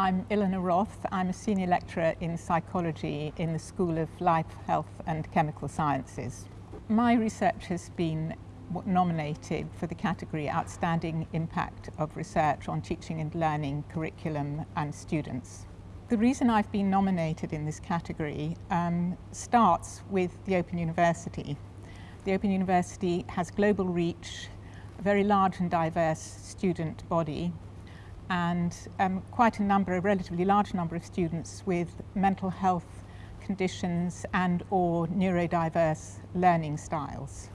I'm Ilona Roth. I'm a senior lecturer in psychology in the School of Life, Health and Chemical Sciences. My research has been nominated for the category Outstanding Impact of Research on Teaching and Learning Curriculum and Students. The reason I've been nominated in this category um, starts with the Open University. The Open University has global reach, a very large and diverse student body and um, quite a number, a relatively large number of students with mental health conditions and or neurodiverse learning styles.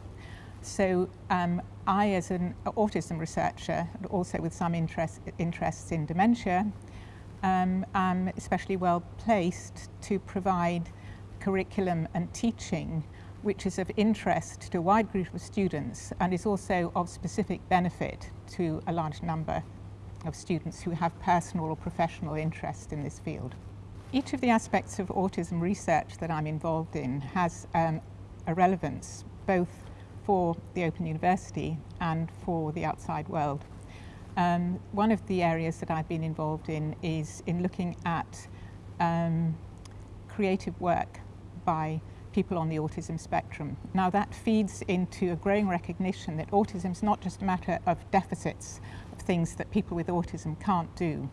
So um, I, as an autism researcher, also with some interest, interests in dementia, um, am especially well placed to provide curriculum and teaching which is of interest to a wide group of students and is also of specific benefit to a large number of students who have personal or professional interest in this field. Each of the aspects of autism research that I'm involved in has um, a relevance both for the Open University and for the outside world. Um, one of the areas that I've been involved in is in looking at um, creative work by people on the autism spectrum. Now that feeds into a growing recognition that autism is not just a matter of deficits, things that people with autism can't do.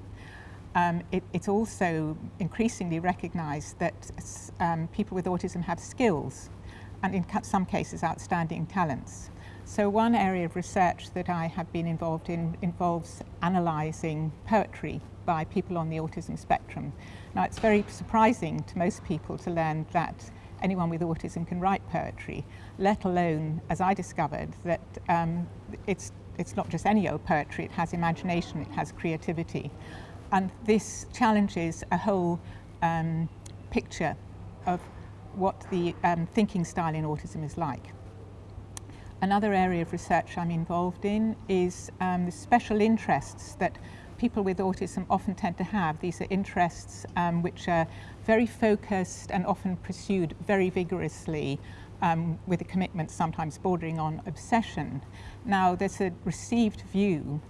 Um, it, it's also increasingly recognised that um, people with autism have skills and in some cases outstanding talents. So one area of research that I have been involved in involves analysing poetry by people on the autism spectrum. Now it's very surprising to most people to learn that anyone with autism can write poetry, let alone, as I discovered, that um, it's, it's not just any old poetry, it has imagination, it has creativity. And this challenges a whole um, picture of what the um, thinking style in autism is like. Another area of research I'm involved in is um, the special interests that people with autism often tend to have. These are interests um, which are very focused and often pursued very vigorously um, with a commitment sometimes bordering on obsession. Now there's a received view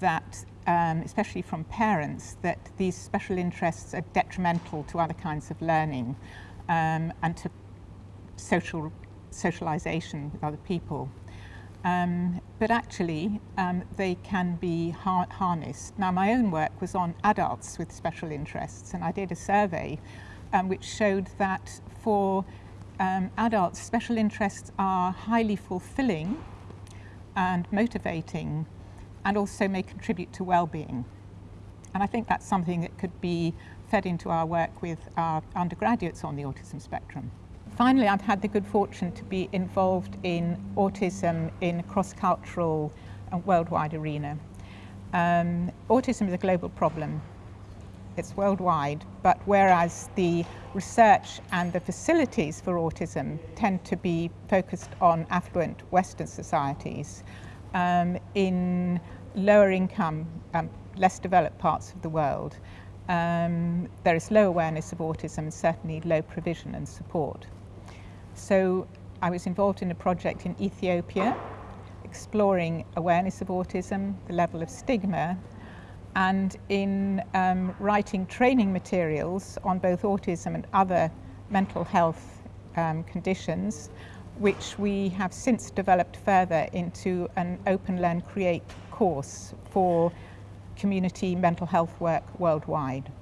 that, um, especially from parents, that these special interests are detrimental to other kinds of learning um, and to social socialization with other people. Um, but actually um, they can be har harnessed. Now my own work was on adults with special interests and I did a survey um, which showed that for um, adults special interests are highly fulfilling and motivating and also may contribute to well-being. And I think that's something that could be fed into our work with our undergraduates on the autism spectrum. Finally, I've had the good fortune to be involved in autism in a cross-cultural and worldwide arena. Um, autism is a global problem. It's worldwide, but whereas the research and the facilities for autism tend to be focused on affluent Western societies, um, in lower income, um, less developed parts of the world, um, there is low awareness of autism and certainly low provision and support. So I was involved in a project in Ethiopia exploring awareness of autism, the level of stigma, and in um, writing training materials on both autism and other mental health um, conditions, which we have since developed further into an Open Learn Create course for community mental health work worldwide.